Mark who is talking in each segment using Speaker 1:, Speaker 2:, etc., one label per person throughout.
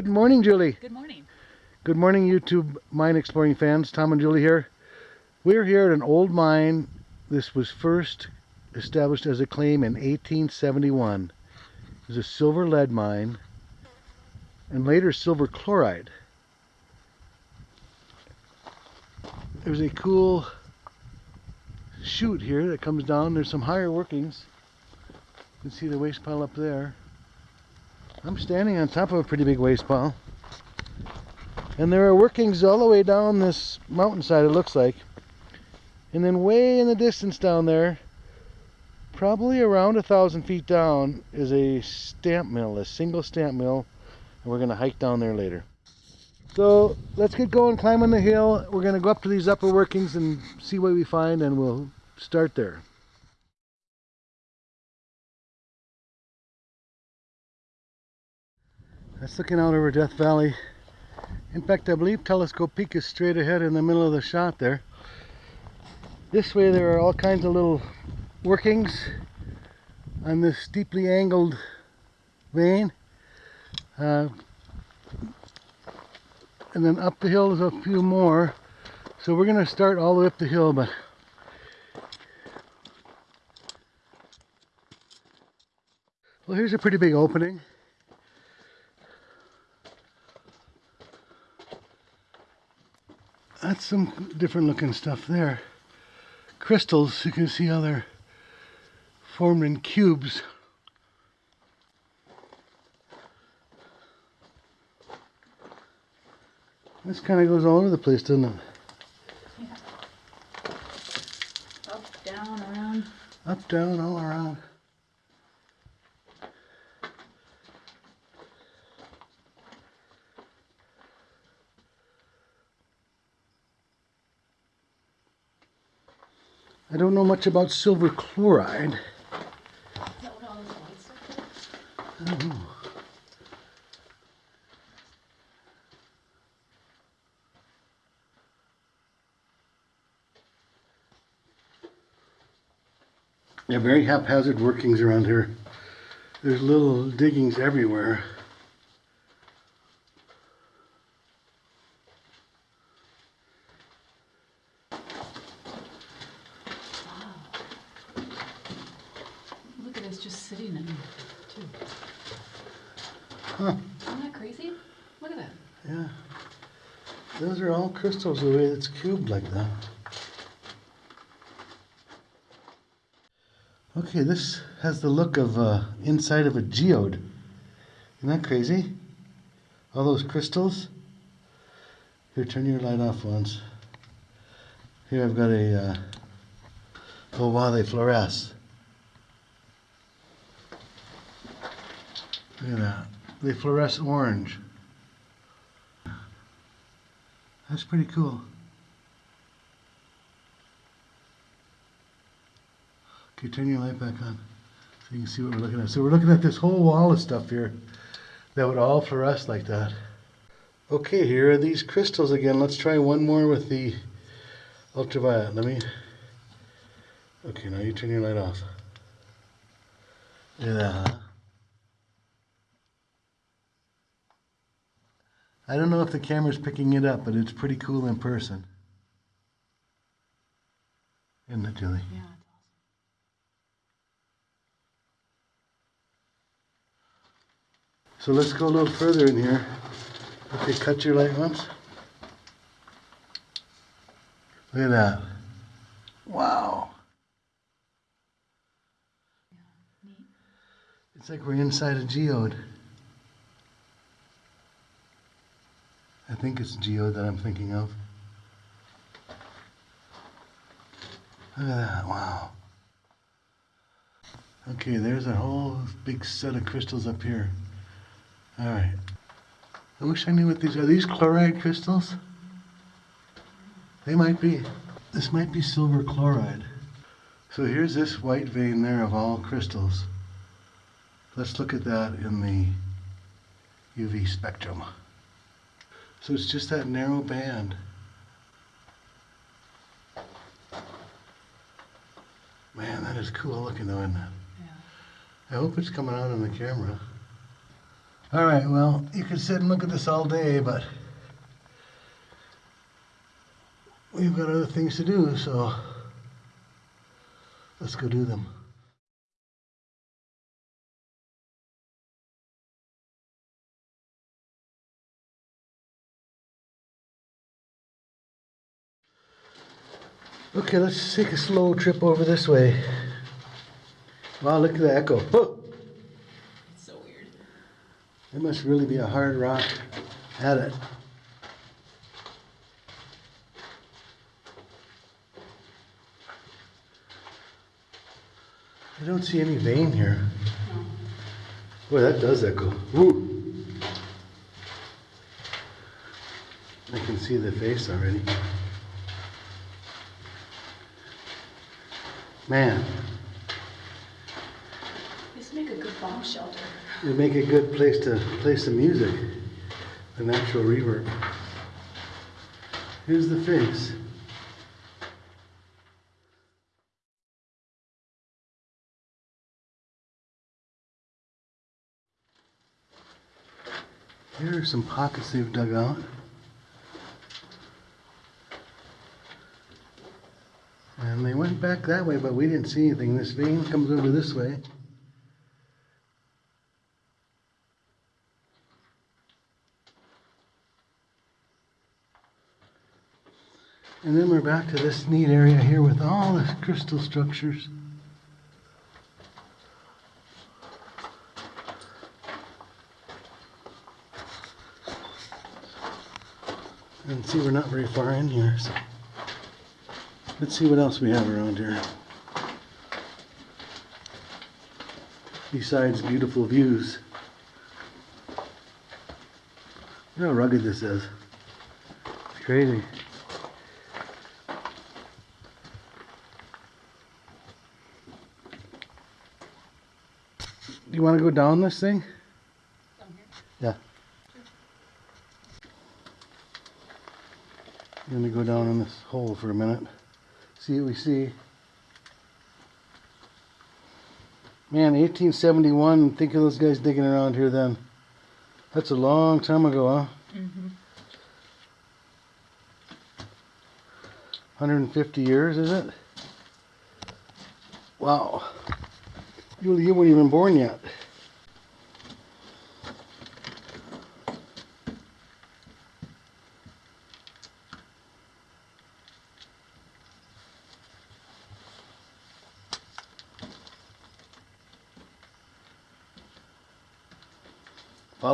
Speaker 1: Good morning, Julie.
Speaker 2: Good morning.
Speaker 1: Good morning, YouTube mine exploring fans. Tom and Julie here. We're here at an old mine. This was first established as a claim in 1871. It was a silver lead mine and later silver chloride. There's a cool chute here that comes down. There's some higher workings. You can see the waste pile up there. I'm standing on top of a pretty big waste pile. And there are workings all the way down this mountainside, it looks like. And then way in the distance down there, probably around a thousand feet down, is a stamp mill, a single stamp mill. And we're going to hike down there later. So let's get going, climbing the hill. We're going to go up to these upper workings and see what we find, and we'll start there. That's looking out over Death Valley. In fact, I believe Telescope Peak is straight ahead in the middle of the shot there. This way there are all kinds of little workings on this steeply angled vein. Uh, and then up the hill is a few more. So we're going to start all the way up the hill, but well, here's a pretty big opening. Some different looking stuff there. Crystals, you can see how they're formed in cubes. This kind of goes all over the place, doesn't it?
Speaker 2: Yeah. Up, down, around.
Speaker 1: Up, down, all around. Don't know much about silver chloride. Yeah, very haphazard workings around here. There's little diggings everywhere.
Speaker 2: Look at this just sitting in there, too.
Speaker 1: Huh,
Speaker 2: Isn't that crazy? Look at that.
Speaker 1: yeah. Those are all crystals the way it's cubed like that. Okay, this has the look of uh, inside of a geode. Isn't that crazy? All those crystals. Here, turn your light off once. Here I've got a, uh, oh wow, they fluoresce. Look at that. They fluoresce orange. That's pretty cool. Okay, turn your light back on so you can see what we're looking at. So we're looking at this whole wall of stuff here that would all fluoresce like that. Okay, here are these crystals again. Let's try one more with the ultraviolet. Let me. Okay, now you turn your light off. Look at that, huh? I don't know if the camera's picking it up, but it's pretty cool in person. Isn't it, Julie?
Speaker 2: Yeah, it's
Speaker 1: So let's go a little further in here. Okay, cut your light once. Look at that. Wow.
Speaker 2: neat.
Speaker 1: It's like we're inside a geode. I think it's Geo that I'm thinking of. Look at that, wow. Okay, there's a whole big set of crystals up here. Alright. I wish I knew what these are. These chloride crystals? They might be. This might be silver chloride. So here's this white vein there of all crystals. Let's look at that in the UV spectrum. So it's just that narrow band. Man, that is cool looking though, isn't it?
Speaker 2: Yeah.
Speaker 1: I hope it's coming out on the camera. All right, well, you could sit and look at this all day, but we've got other things to do, so let's go do them. Okay, let's take a slow trip over this way. Wow, look at the echo. Oh,
Speaker 2: It's so weird.
Speaker 1: it must really be a hard rock at it. I don't see any vein here.
Speaker 2: No.
Speaker 1: Boy, that does echo. Woo. I can see the face already. Man,
Speaker 2: This make a good bomb shelter.
Speaker 1: it'd make a good place to play some music. The natural reverb. Here's the face. Here are some pockets they've dug out. And they went back that way, but we didn't see anything. This vein comes over this way. And then we're back to this neat area here with all the crystal structures. And see, we're not very far in here. So let's see what else we have around here. Besides beautiful views. Look how rugged this is. It's crazy. Do you want to go down this thing? Yeah. I'm gonna go down in this hole for a minute. See what we see. Man, 1871. Think of those guys digging around here then. That's a long time ago, huh?
Speaker 2: Mm-hmm.
Speaker 1: 150 years, is it? Wow. You, you weren't even born yet.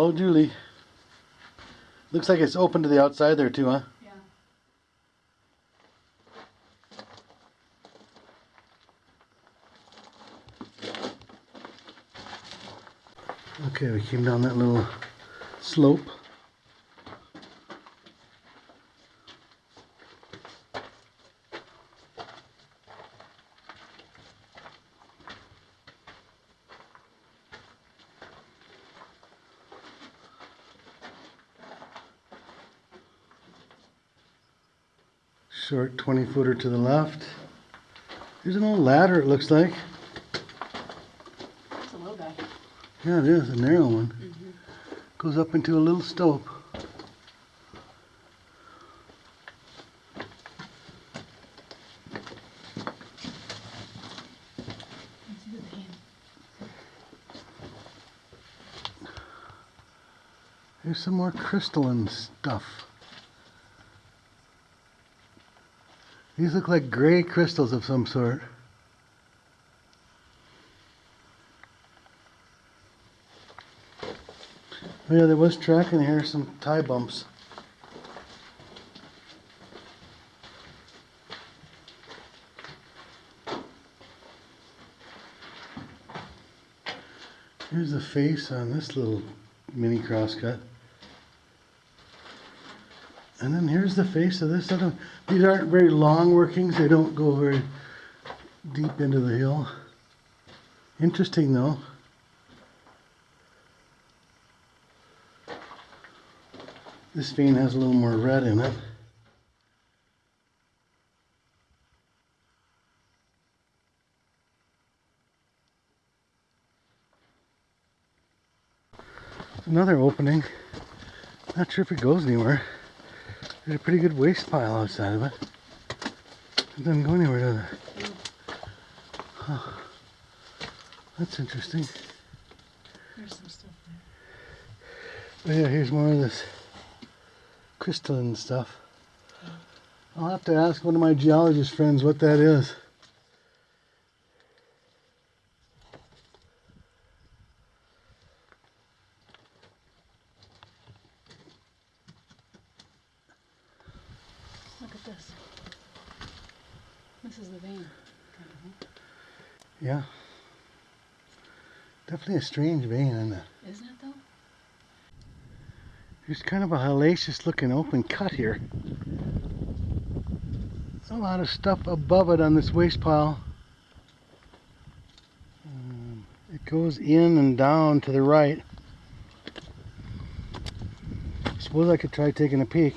Speaker 1: Follow Julie. Looks like it's open to the outside there too, huh?
Speaker 2: Yeah.
Speaker 1: Okay, we came down that little slope. Short 20 footer to the left. There's an old ladder, it looks like.
Speaker 2: It's a low guy.
Speaker 1: Yeah, it is, a narrow one.
Speaker 2: Mm-hmm.
Speaker 1: Goes up into a little stope.
Speaker 2: See the vein.
Speaker 1: Here's some more crystalline stuff. These look like gray crystals of some sort. Oh yeah, there was tracking here, some tie bumps. Here's the face on this little mini crosscut. And then here's the face of this. These aren't very long workings. They don't go very deep into the hill. Interesting though. This vein has a little more red in it. Another opening. Not sure if it goes anywhere. There's a pretty good waste pile outside of it. It doesn't go anywhere, does it? Huh. That's interesting.
Speaker 2: There's some stuff there.
Speaker 1: Oh yeah, here's more of this crystalline stuff. I'll have to ask one of my geologist friends what that is.
Speaker 2: Look at this. This is the vein. kind of, huh?
Speaker 1: Yeah. Definitely a strange vein, isn't it?
Speaker 2: Isn't it though?
Speaker 1: There's kind of a hellacious looking open cut here. A lot of stuff above it on this waste pile. Um, it goes in and down to the right. Suppose I could try taking a peek.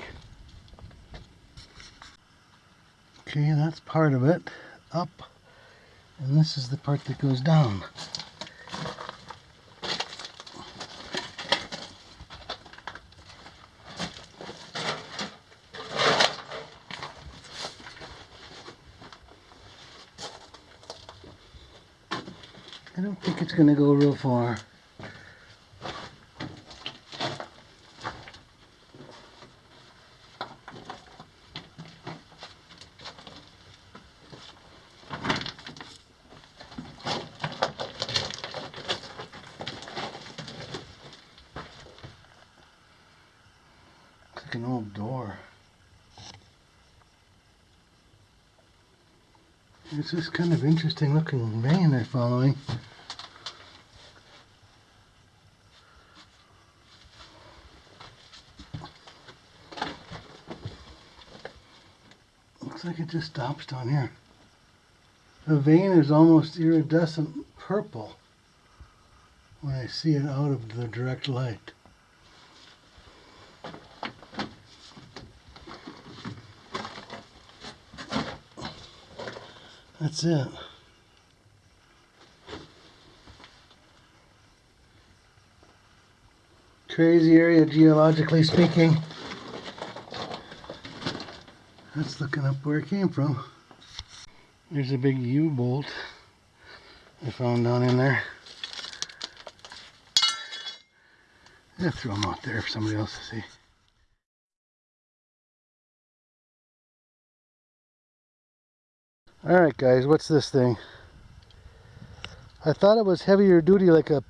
Speaker 1: Okay, that's part of it. Up. And this is the part that goes down. I don't think it's gonna go real far. It's like an old door. It's this kind of interesting looking vein they're following. Looks like it just stops down here. The vein is almost iridescent purple when I see it out of the direct light. That's it. Crazy area geologically speaking. That's looking up where it came from. There's a big U-bolt I found down in there. Yeah, throw them out there for somebody else to see. Alright guys, what's this thing? I thought it was heavier duty like a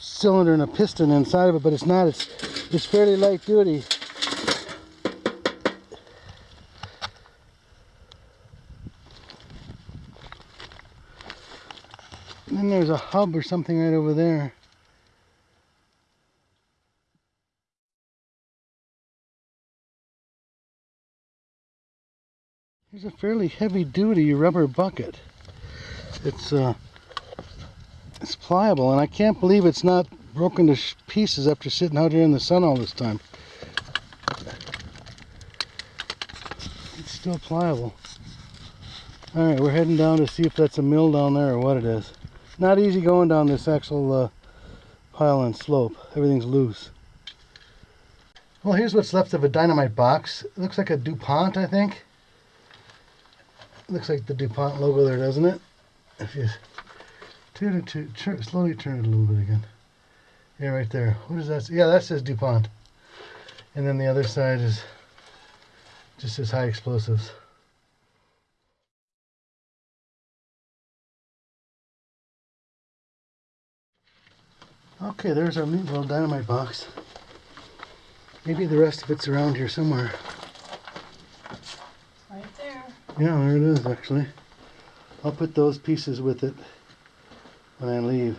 Speaker 1: cylinder and a piston inside of it, but it's not. It's, it's fairly light duty. And then there's a hub or something right over there. There's a fairly heavy duty rubber bucket. It's uh it's pliable and I can't believe it's not broken to pieces after sitting out here in the sun all this time. It's still pliable. Alright, we're heading down to see if that's a mill down there or what it is. Not easy going down this actual uh, pile and slope. Everything's loose. Well, here's what's left of a dynamite box. It looks like a DuPont, I think. Looks like the DuPont logo there, doesn't it? If you turn it to, turn, slowly turn it a little bit again. Yeah, right there. What is that? Yeah, that says DuPont. And then the other side is just says high explosives. Okay, there's our neat little dynamite box. Maybe the rest of it's around here somewhere. Yeah, there it is actually. I'll put those pieces with it when I leave.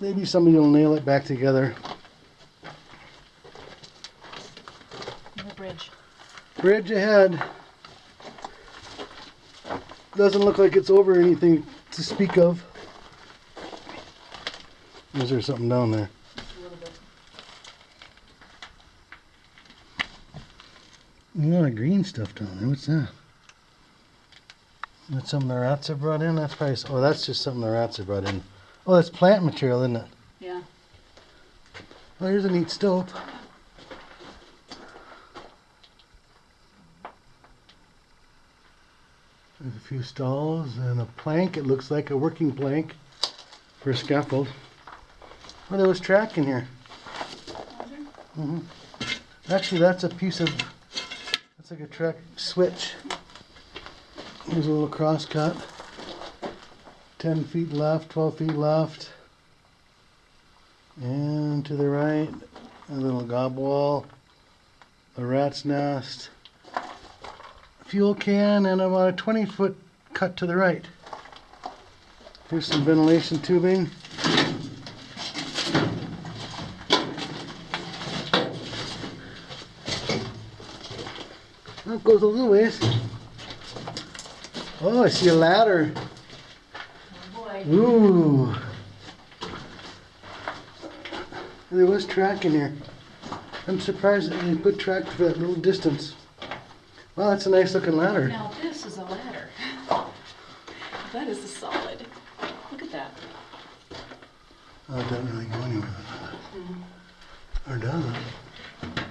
Speaker 1: Maybe somebody will nail it back together.
Speaker 2: The bridge.
Speaker 1: Bridge ahead. Doesn't look like it's over anything to speak of. Is there something down there?
Speaker 2: Just a little bit.
Speaker 1: A lot of green stuff down there. What's that? That's something the rats have brought in? That's probably, oh, that's just something the rats have brought in. Oh, that's plant material, isn't it?
Speaker 2: Yeah.
Speaker 1: Oh, here's a neat stove. There's a few stulls and a plank. It looks like a working plank for a scaffold. Oh, there was track in here. hmm Actually, that's a piece of, that's like a track switch. Here's a little cross cut. 10 feet left, 12 feet left. And to the right, a little gob wall, a rat's nest, fuel can, and about a 20 foot cut to the right. Here's some ventilation tubing. Goes a little ways. Oh, I see a ladder.
Speaker 2: Oh boy.
Speaker 1: Ooh. There was track in here. I'm surprised that they put track for that little distance. Wow, that's a nice looking ladder.
Speaker 2: Now this is a ladder. That is a solid. Look at that.
Speaker 1: Oh, it doesn't really go anywhere with that. Or does it?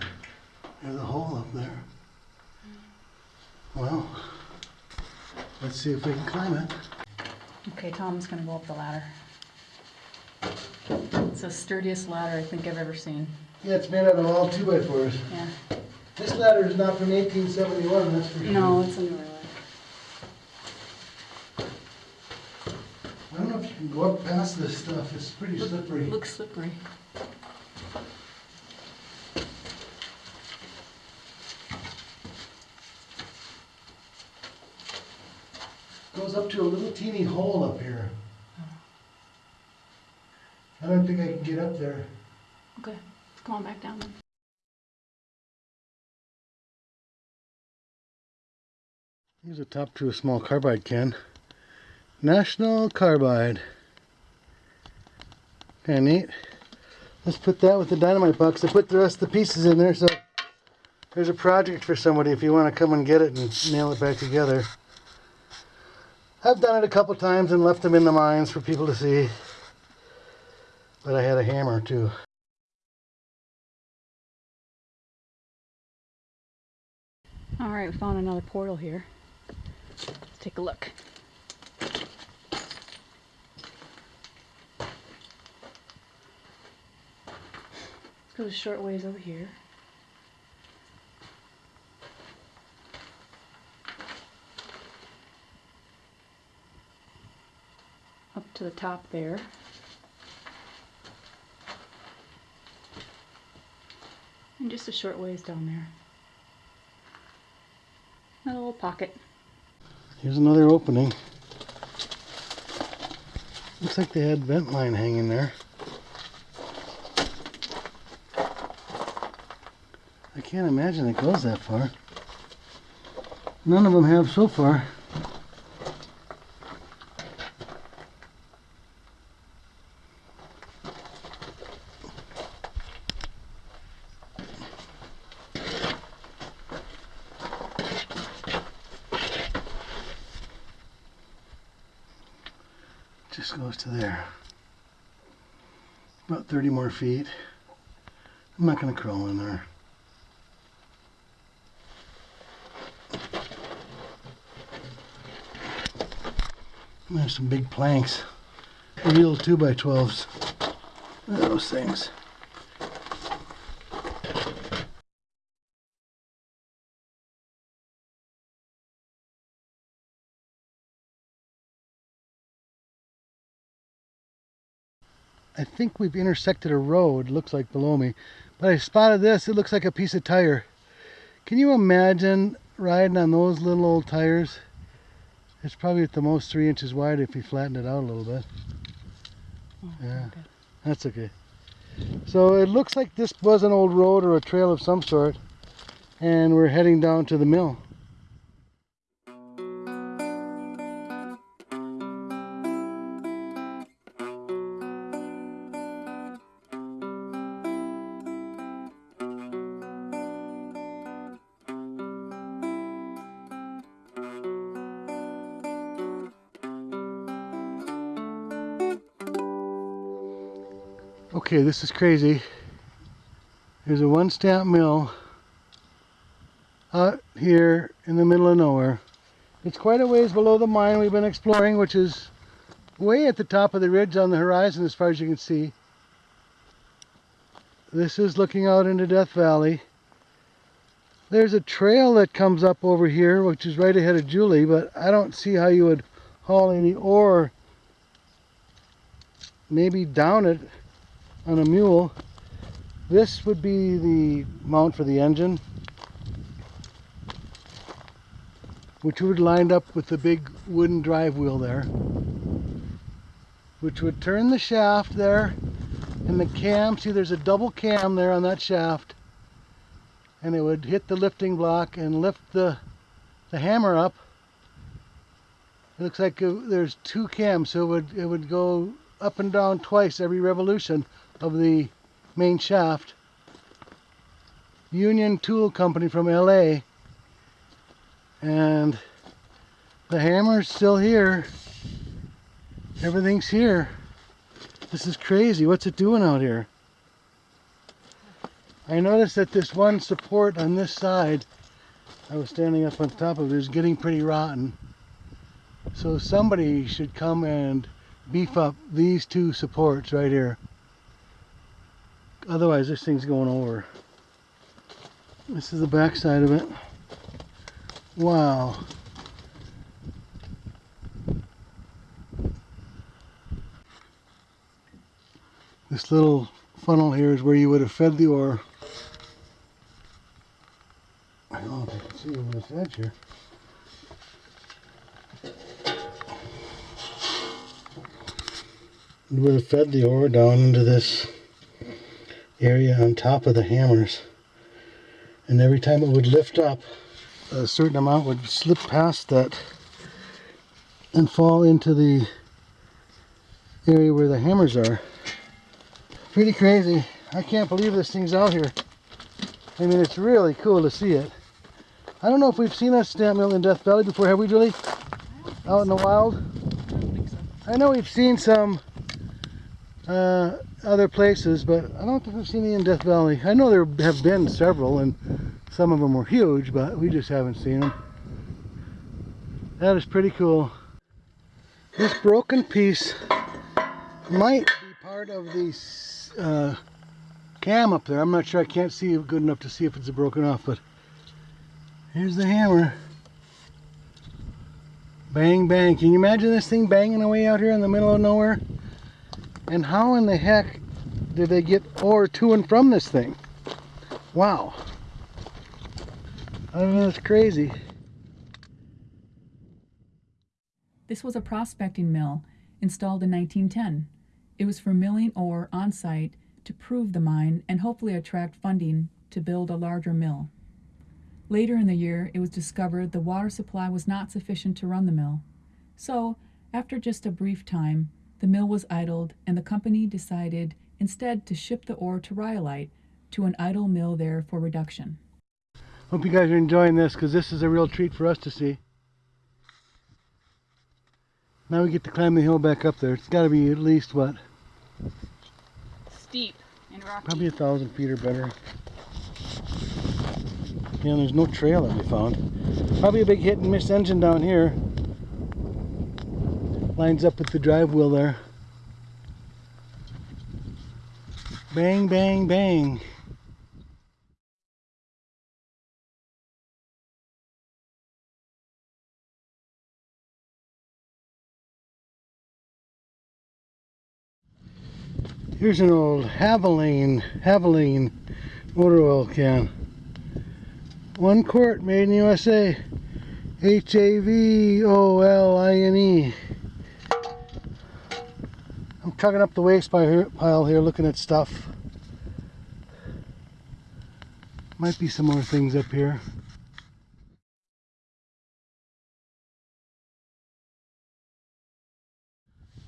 Speaker 1: There's a hole up there. Well, let's see if we can climb it.
Speaker 2: Okay, Tom's gonna go up the ladder. It's the sturdiest ladder I think I've ever seen.
Speaker 1: Yeah, it's made out of all two by fours.
Speaker 2: Yeah.
Speaker 1: This ladder is not from 1871, that's for sure.
Speaker 2: No, it's a newer ladder.
Speaker 1: I don't know if you can go up past this stuff. It's pretty slippery.
Speaker 2: Looks slippery.
Speaker 1: Goes up to a little teeny hole up here. I don't think I can get up there.
Speaker 2: Okay, come on back down then.
Speaker 1: Here's a top to a small carbide can. National Carbide. Kinda neat. Let's put that with the dynamite box. I put the rest of the pieces in there, so there's a project for somebody if you want to come and get it and nail it back together. I've done it a couple times and left them in the mines for people to see. But I had a hammer too.
Speaker 2: All right, we found another portal here. Let's take a look. Goes a short ways over here. To the top there. And just a short ways down there. A little pocket.
Speaker 1: Here's another opening. Looks like they had vent line hanging there. I can't imagine it goes that far. None of them have so far. Just goes to there. About 30 more feet. I'm not going to crawl in there. And There's some big planks. Real 2x12s. Those things. I think we've intersected a road, looks like below me. But I spotted this, it looks like a piece of tire. Can you imagine riding on those little old tires? It's probably at the most three inches wide if you flatten it out a little bit.
Speaker 2: Oh,
Speaker 1: Yeah.
Speaker 2: okay.
Speaker 1: That's okay. So it looks like this was an old road or a trail of some sort. And we're heading down to the mill. This is crazy. There's a one stamp mill out here in the middle of nowhere. It's quite a ways below the mine we've been exploring, which is way at the top of the ridge on the horizon as far as you can see. This is looking out into Death Valley. There's a trail that comes up over here, which is right ahead of Julie, but I don't see how you would haul any ore maybe down it on a mule. This would be the mount for the engine, which would lined up with the big wooden drive wheel there, which would turn the shaft there and the cam. See, there's a double cam there on that shaft, and it would hit the lifting block and lift the the hammer up. It looks like uh, there's two cams, so it would it would go up and down twice every revolution of the main shaft. Union Tool Company from LA. And the hammer's still here. Everything's here. This is crazy. What's it doing out here? I noticed that this one support on this side, I was standing up on top of it, is getting pretty rotten. So somebody should come and beef up these two supports right here. Otherwise this thing's going over. This is the back side of it. Wow. This little funnel here is where you would have fed the ore. I don't know if you can see over this edge here. We would have fed the ore down into this area on top of the hammers. And every time it would lift up, a certain amount would slip past that and fall into the area where the hammers are. Pretty crazy. I can't believe this thing's out here. I mean, it's really cool to see it. I don't know if we've seen a stamp mill in Death Valley before, have we, Julie? Out in the wild?
Speaker 2: I so.
Speaker 1: I know we've seen some uh, other places, but I don't think I've seen any in Death Valley. I know there have been several, and some of them were huge, but we just haven't seen them. That is pretty cool. This broken piece might be part of the uh, cam up there. I'm not sure. I can't see good enough to see if it's broken off, but here's the hammer. Bang, bang. Can you imagine this thing banging away out here in the middle of nowhere? And how in the heck did they get ore to and from this thing? Wow. I mean, it's crazy.
Speaker 3: This was a prospecting mill installed in 1910. It was for milling ore on site to prove the mine and hopefully attract funding to build a larger mill. Later in the year, it was discovered the water supply was not sufficient to run the mill. So, after just a brief time, the mill was idled and the company decided instead to ship the ore to Rhyolite to an idle mill there for reduction.
Speaker 1: Hope you guys are enjoying this because this is a real treat for us to see. Now we get to climb the hill back up there. It's got to be at least, what,
Speaker 2: Steep and rocky.
Speaker 1: probably a thousand feet or better. Yeah, there's no trail that we found. Probably a big hit and miss engine down here. Lines up with the drive wheel there. Bang, bang, bang. Here's an old Havoline, Havoline motor oil can. One quart made in USA. H-A-V-O-L-I-N-E. I'm chugging up the waste pile here, looking at stuff. Might be some more things up here.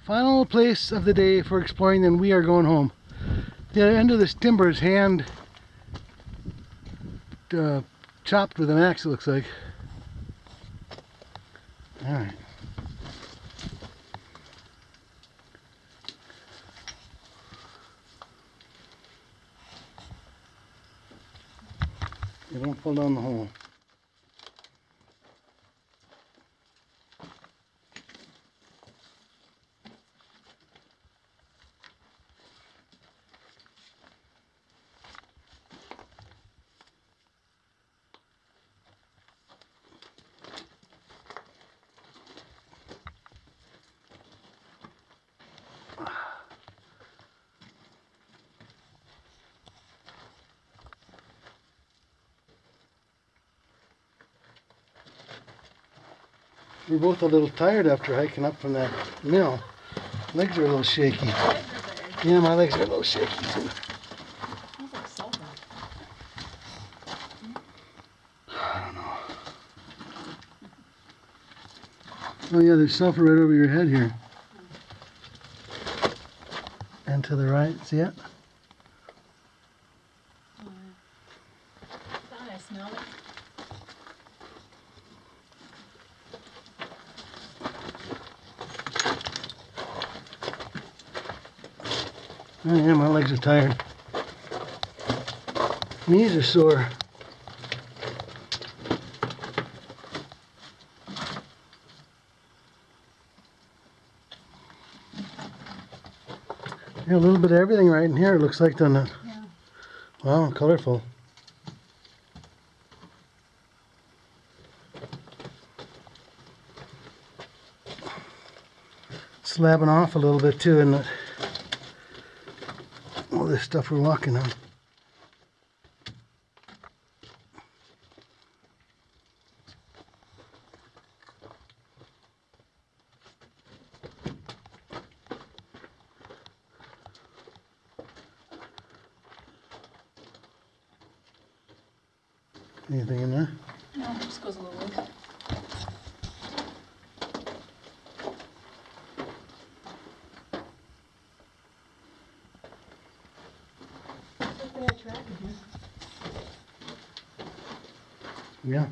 Speaker 1: Final place of the day for exploring, then we are going home. The end of this timber is hand uh, chopped with an axe, it looks like. Alright. You don't pull down the hole. We're both a little tired after hiking up from that mill. Legs are a little shaky. Yeah, my legs are a little shaky too. Oh yeah, there's sulfur right over your head here. And to the right, see it?
Speaker 2: Thought I smelled it.
Speaker 1: Oh yeah, my legs are tired. Knees are sore. Yeah, a little bit of everything right in here. It looks like doesn't it?
Speaker 2: Yeah.
Speaker 1: Wow, colorful. Slabbing off a little bit too, isn't it? This stuff we're walking on. Anything in there?
Speaker 2: No, it just goes a little loop.
Speaker 1: Yeah.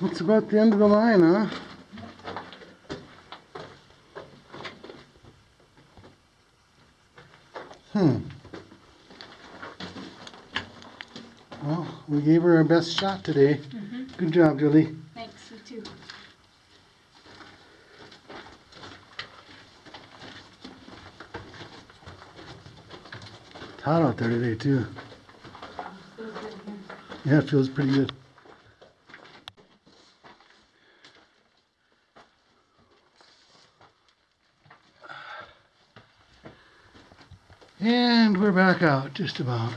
Speaker 1: That's about the end of the line, huh? Hmm. Well, we gave her our best shot today. Mm-hmm. Good job, Julie.
Speaker 2: Thanks, you too.
Speaker 1: It's hot out there today, too. Yeah, it feels pretty good. And we're back out, just about.